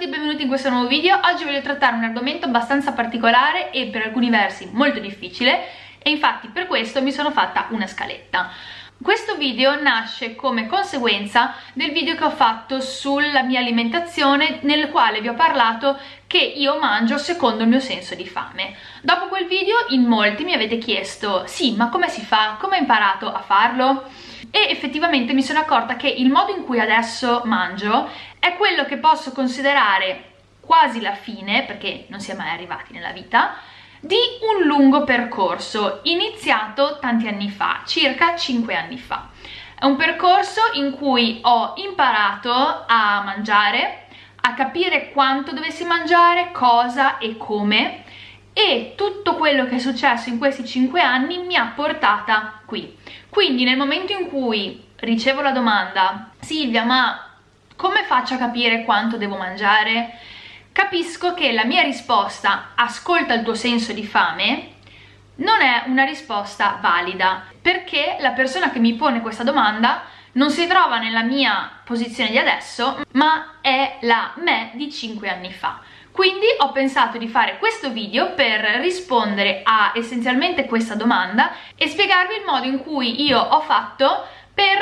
tutti e benvenuti in questo nuovo video. Oggi voglio trattare un argomento abbastanza particolare e per alcuni versi molto difficile e infatti per questo mi sono fatta una scaletta. Questo video nasce come conseguenza del video che ho fatto sulla mia alimentazione nel quale vi ho parlato che io mangio secondo il mio senso di fame. Dopo quel video in molti mi avete chiesto sì ma come si fa? Come hai imparato a farlo? e effettivamente mi sono accorta che il modo in cui adesso mangio è quello che posso considerare quasi la fine, perché non si è mai arrivati nella vita, di un lungo percorso iniziato tanti anni fa, circa 5 anni fa. È un percorso in cui ho imparato a mangiare, a capire quanto dovessi mangiare, cosa e come e tutto quello che è successo in questi 5 anni mi ha portata qui. Quindi nel momento in cui ricevo la domanda Silvia ma come faccio a capire quanto devo mangiare? Capisco che la mia risposta ascolta il tuo senso di fame non è una risposta valida perché la persona che mi pone questa domanda non si trova nella mia posizione di adesso ma è la me di 5 anni fa quindi ho pensato di fare questo video per rispondere a essenzialmente questa domanda e spiegarvi il modo in cui io ho fatto per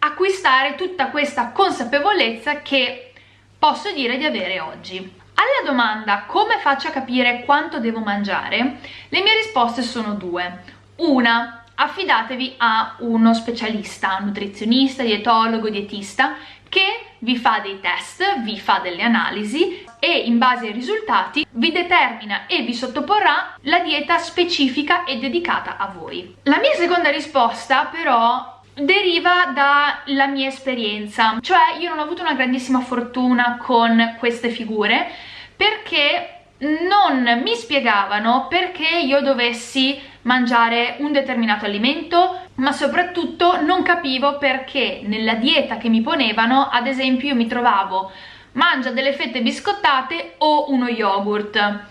acquistare tutta questa consapevolezza che posso dire di avere oggi. Alla domanda come faccio a capire quanto devo mangiare, le mie risposte sono due. Una, affidatevi a uno specialista, nutrizionista, dietologo, dietista, che vi fa dei test, vi fa delle analisi e in base ai risultati vi determina e vi sottoporrà la dieta specifica e dedicata a voi. La mia seconda risposta però deriva dalla mia esperienza, cioè io non ho avuto una grandissima fortuna con queste figure perché non mi spiegavano perché io dovessi mangiare un determinato alimento ma soprattutto non capivo perché nella dieta che mi ponevano ad esempio io mi trovavo mangia delle fette biscottate o uno yogurt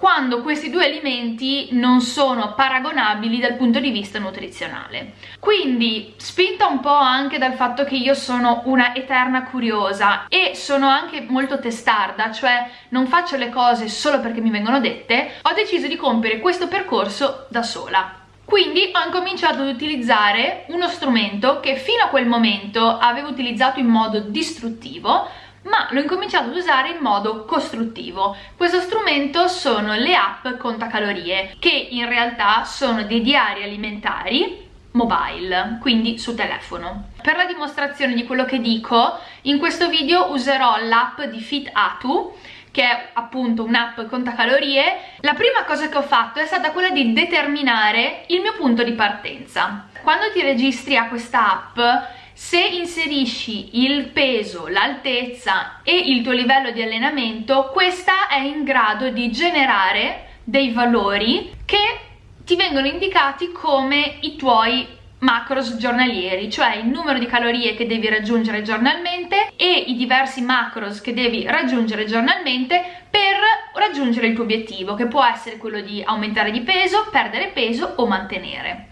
quando questi due alimenti non sono paragonabili dal punto di vista nutrizionale. Quindi, spinta un po' anche dal fatto che io sono una eterna curiosa e sono anche molto testarda, cioè non faccio le cose solo perché mi vengono dette, ho deciso di compiere questo percorso da sola. Quindi ho incominciato ad utilizzare uno strumento che fino a quel momento avevo utilizzato in modo distruttivo, ma l'ho incominciato ad usare in modo costruttivo. Questo strumento sono le app contacalorie, che in realtà sono dei diari alimentari mobile, quindi su telefono. Per la dimostrazione di quello che dico, in questo video userò l'app di FitAtu, che è appunto un'app contacalorie, la prima cosa che ho fatto è stata quella di determinare il mio punto di partenza. Quando ti registri a questa app se inserisci il peso, l'altezza e il tuo livello di allenamento, questa è in grado di generare dei valori che ti vengono indicati come i tuoi macros giornalieri, cioè il numero di calorie che devi raggiungere giornalmente e i diversi macros che devi raggiungere giornalmente per raggiungere il tuo obiettivo, che può essere quello di aumentare di peso, perdere peso o mantenere.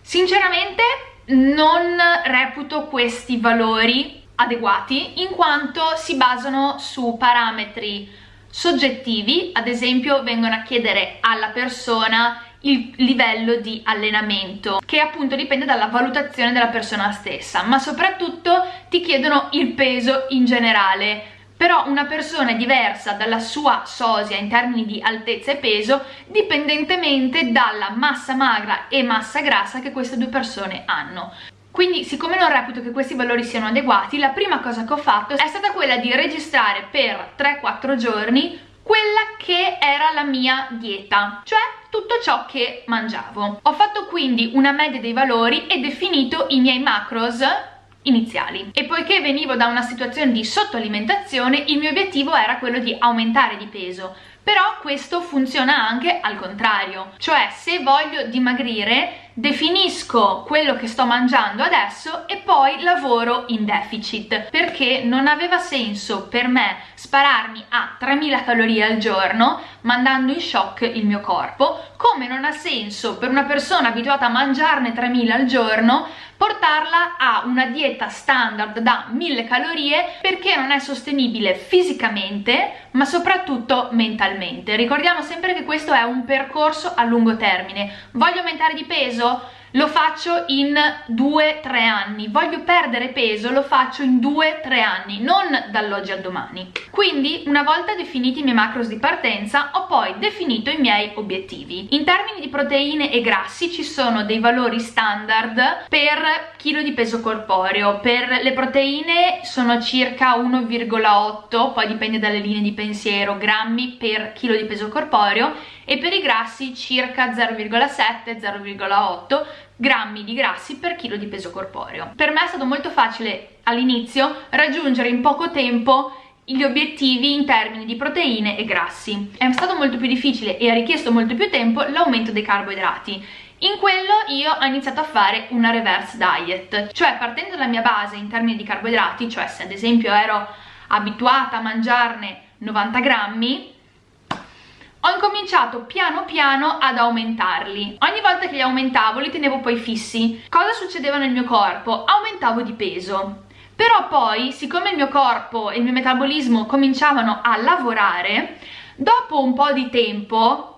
Sinceramente non reputo questi valori adeguati in quanto si basano su parametri soggettivi, ad esempio vengono a chiedere alla persona il livello di allenamento che appunto dipende dalla valutazione della persona stessa ma soprattutto ti chiedono il peso in generale però una persona è diversa dalla sua sosia in termini di altezza e peso dipendentemente dalla massa magra e massa grassa che queste due persone hanno. Quindi siccome non reputo che questi valori siano adeguati, la prima cosa che ho fatto è stata quella di registrare per 3-4 giorni quella che era la mia dieta, cioè tutto ciò che mangiavo. Ho fatto quindi una media dei valori e definito i miei macros iniziali. E poiché venivo da una situazione di sottoalimentazione il mio obiettivo era quello di aumentare di peso però questo funziona anche al contrario. Cioè se voglio dimagrire definisco quello che sto mangiando adesso e poi lavoro in deficit perché non aveva senso per me spararmi a 3000 calorie al giorno mandando in shock il mio corpo. Come non ha senso per una persona abituata a mangiarne 3000 al giorno portarla a una dieta standard da 1000 calorie perché non è sostenibile fisicamente ma soprattutto mentalmente ricordiamo sempre che questo è un percorso a lungo termine voglio aumentare di peso? Lo faccio in 2-3 anni, voglio perdere peso, lo faccio in 2-3 anni, non dall'oggi al domani. Quindi una volta definiti i miei macros di partenza ho poi definito i miei obiettivi. In termini di proteine e grassi ci sono dei valori standard per chilo di peso corporeo, per le proteine sono circa 1,8, poi dipende dalle linee di pensiero, grammi per chilo di peso corporeo e per i grassi circa 0,7-0,8 grammi di grassi per chilo di peso corporeo. Per me è stato molto facile all'inizio raggiungere in poco tempo gli obiettivi in termini di proteine e grassi. È stato molto più difficile e ha richiesto molto più tempo l'aumento dei carboidrati. In quello io ho iniziato a fare una reverse diet, cioè partendo dalla mia base in termini di carboidrati, cioè se ad esempio ero abituata a mangiarne 90 grammi, ho incominciato piano piano ad aumentarli. Ogni volta che li aumentavo li tenevo poi fissi. Cosa succedeva nel mio corpo? Aumentavo di peso. Però poi, siccome il mio corpo e il mio metabolismo cominciavano a lavorare, dopo un po' di tempo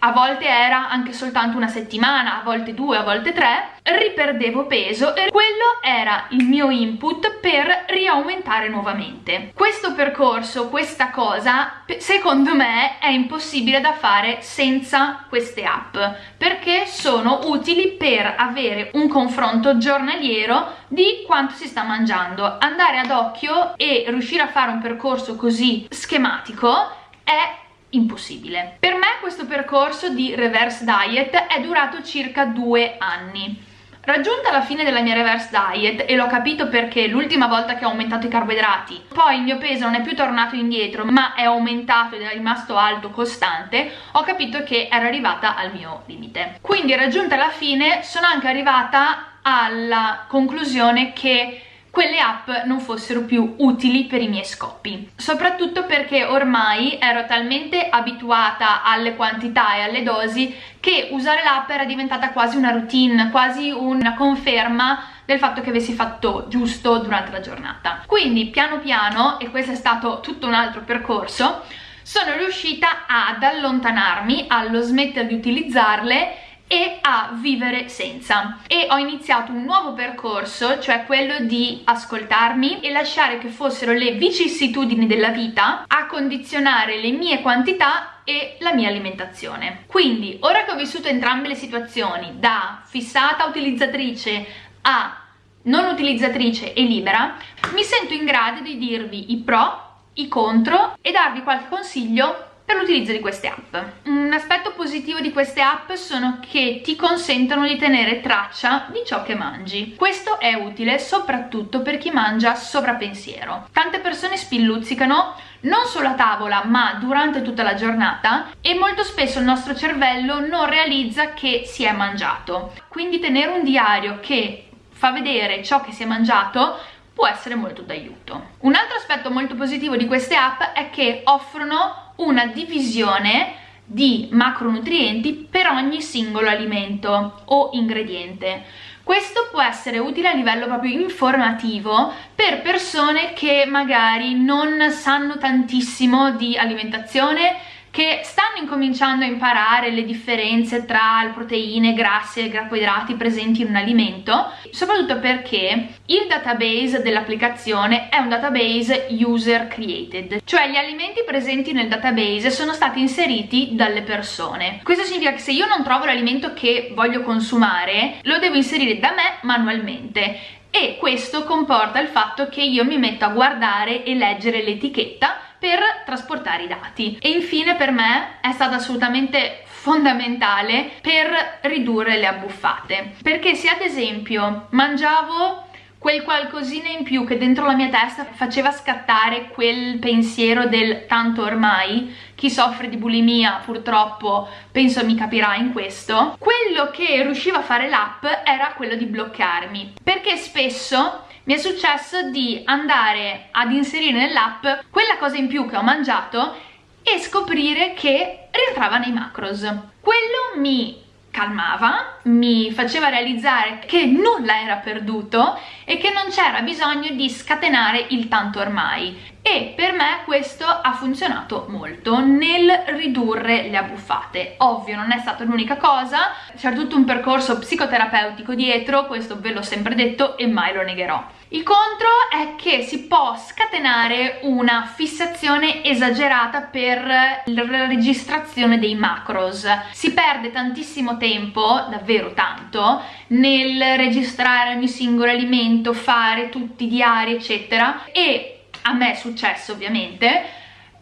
a volte era anche soltanto una settimana, a volte due, a volte tre, riperdevo peso e quello era il mio input per riaumentare nuovamente. Questo percorso, questa cosa, secondo me è impossibile da fare senza queste app, perché sono utili per avere un confronto giornaliero di quanto si sta mangiando. Andare ad occhio e riuscire a fare un percorso così schematico è impossibile. Per me questo percorso di reverse diet è durato circa due anni. Raggiunta la fine della mia reverse diet e l'ho capito perché l'ultima volta che ho aumentato i carboidrati poi il mio peso non è più tornato indietro ma è aumentato ed è rimasto alto costante ho capito che ero arrivata al mio limite quindi raggiunta la fine sono anche arrivata alla conclusione che quelle app non fossero più utili per i miei scopi. Soprattutto perché ormai ero talmente abituata alle quantità e alle dosi che usare l'app era diventata quasi una routine quasi una conferma del fatto che avessi fatto giusto durante la giornata. Quindi piano piano e questo è stato tutto un altro percorso sono riuscita ad allontanarmi allo smettere di utilizzarle e a vivere senza. E ho iniziato un nuovo percorso cioè quello di ascoltarmi e lasciare che fossero le vicissitudini della vita a condizionare le mie quantità e la mia alimentazione. Quindi ora che ho vissuto entrambe le situazioni da fissata utilizzatrice a non utilizzatrice e libera mi sento in grado di dirvi i pro i contro e darvi qualche consiglio per l'utilizzo di queste app. Un aspetto positivo di queste app sono che ti consentono di tenere traccia di ciò che mangi. Questo è utile soprattutto per chi mangia sovrappensiero. Tante persone spilluzzicano non solo a tavola ma durante tutta la giornata e molto spesso il nostro cervello non realizza che si è mangiato. Quindi tenere un diario che fa vedere ciò che si è mangiato può essere molto d'aiuto. Un altro aspetto molto positivo di queste app è che offrono una divisione di macronutrienti per ogni singolo alimento o ingrediente. Questo può essere utile a livello proprio informativo per persone che magari non sanno tantissimo di alimentazione che stanno incominciando a imparare le differenze tra le proteine, grassi e carboidrati presenti in un alimento, soprattutto perché il database dell'applicazione è un database user created, cioè gli alimenti presenti nel database sono stati inseriti dalle persone. Questo significa che se io non trovo l'alimento che voglio consumare, lo devo inserire da me manualmente e questo comporta il fatto che io mi metto a guardare e leggere l'etichetta per trasportare i dati. E infine per me è stata assolutamente fondamentale per ridurre le abbuffate. Perché se ad esempio mangiavo quel qualcosina in più che dentro la mia testa faceva scattare quel pensiero del tanto ormai chi soffre di bulimia purtroppo penso mi capirà in questo quello che riusciva a fare l'app era quello di bloccarmi perché spesso mi è successo di andare ad inserire nell'app quella cosa in più che ho mangiato e scoprire che rientrava nei macros. Quello mi calmava, mi faceva realizzare che nulla era perduto e che non c'era bisogno di scatenare il tanto ormai e per me questo ha funzionato molto nel ridurre le abbuffate. Ovvio non è stata l'unica cosa, c'è tutto un percorso psicoterapeutico dietro, questo ve l'ho sempre detto e mai lo negherò. Il contro è che si può scatenare una fissazione esagerata per la registrazione dei macros. Si perde tantissimo tempo, davvero tanto, nel registrare ogni singolo alimento, fare tutti i diari, eccetera, e a me è successo ovviamente,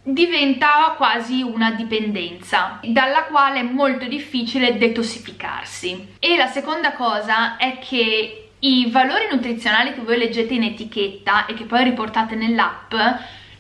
diventa quasi una dipendenza dalla quale è molto difficile detossificarsi. E la seconda cosa è che i valori nutrizionali che voi leggete in etichetta e che poi riportate nell'app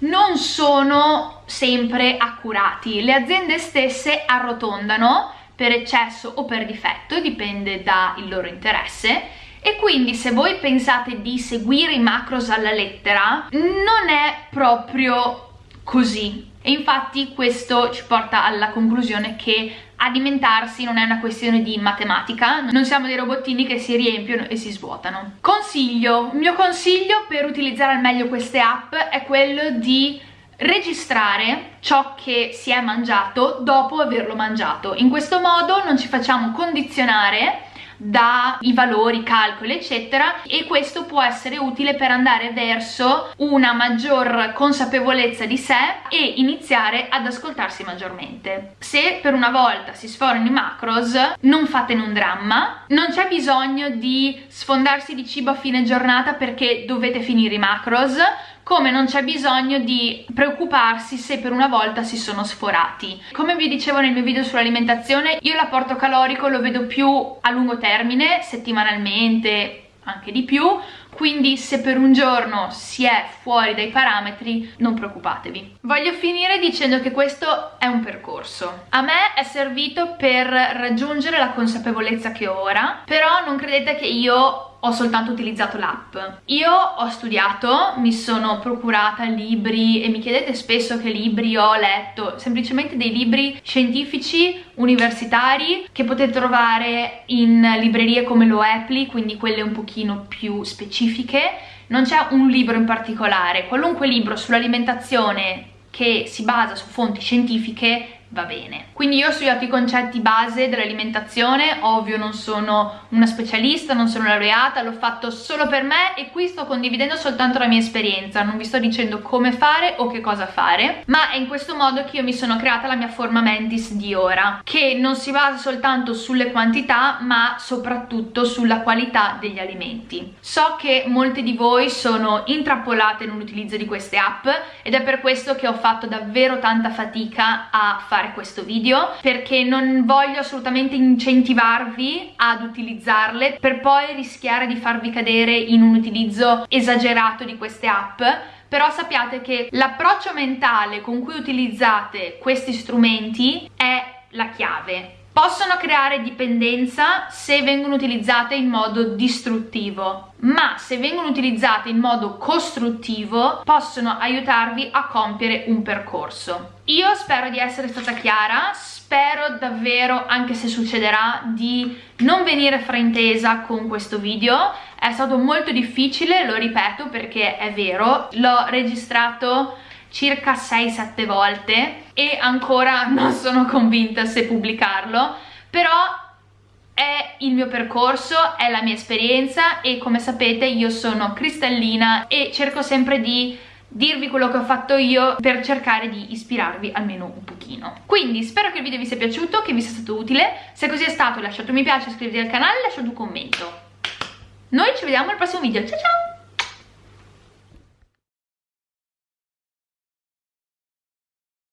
non sono sempre accurati. Le aziende stesse arrotondano per eccesso o per difetto, dipende dal loro interesse, e quindi se voi pensate di seguire i macros alla lettera non è proprio così. E infatti questo ci porta alla conclusione che alimentarsi non è una questione di matematica, non siamo dei robottini che si riempiono e si svuotano. Consiglio, il mio consiglio per utilizzare al meglio queste app è quello di registrare ciò che si è mangiato dopo averlo mangiato. In questo modo non ci facciamo condizionare dai valori, calcoli eccetera e questo può essere utile per andare verso una maggior consapevolezza di sé e iniziare ad ascoltarsi maggiormente. Se per una volta si sforano i macros non fatene un dramma, non c'è bisogno di sfondarsi di cibo a fine giornata perché dovete finire i macros come non c'è bisogno di preoccuparsi se per una volta si sono sforati. Come vi dicevo nel mio video sull'alimentazione, io l'apporto calorico lo vedo più a lungo termine, settimanalmente, anche di più, quindi se per un giorno si è fuori dai parametri non preoccupatevi. Voglio finire dicendo che questo è un percorso. A me è servito per raggiungere la consapevolezza che ho ora, però non credete che io ho soltanto utilizzato l'app. Io ho studiato, mi sono procurata libri e mi chiedete spesso che libri ho letto, semplicemente dei libri scientifici universitari che potete trovare in librerie come lo Apple, quindi quelle un pochino più specifiche. Non c'è un libro in particolare, qualunque libro sull'alimentazione che si basa su fonti scientifiche va bene. Quindi io ho studiato i concetti base dell'alimentazione, ovvio non sono una specialista, non sono laureata, l'ho fatto solo per me e qui sto condividendo soltanto la mia esperienza, non vi sto dicendo come fare o che cosa fare, ma è in questo modo che io mi sono creata la mia forma mentis di ora, che non si basa soltanto sulle quantità ma soprattutto sulla qualità degli alimenti. So che molte di voi sono intrappolate nell'utilizzo di queste app ed è per questo che ho fatto davvero tanta fatica a fare fare questo video perché non voglio assolutamente incentivarvi ad utilizzarle per poi rischiare di farvi cadere in un utilizzo esagerato di queste app. Però sappiate che l'approccio mentale con cui utilizzate questi strumenti è la chiave possono creare dipendenza se vengono utilizzate in modo distruttivo ma se vengono utilizzate in modo costruttivo possono aiutarvi a compiere un percorso. Io spero di essere stata chiara spero davvero anche se succederà di non venire fraintesa con questo video. È stato molto difficile lo ripeto perché è vero l'ho registrato circa 6-7 volte e ancora non sono convinta se pubblicarlo però è il mio percorso, è la mia esperienza e come sapete io sono cristallina e cerco sempre di dirvi quello che ho fatto io per cercare di ispirarvi almeno un pochino. Quindi spero che il video vi sia piaciuto, che vi sia stato utile, se così è stato lasciate un mi piace, iscrivetevi al canale e lasciate un commento. Noi ci vediamo al prossimo video, ciao ciao!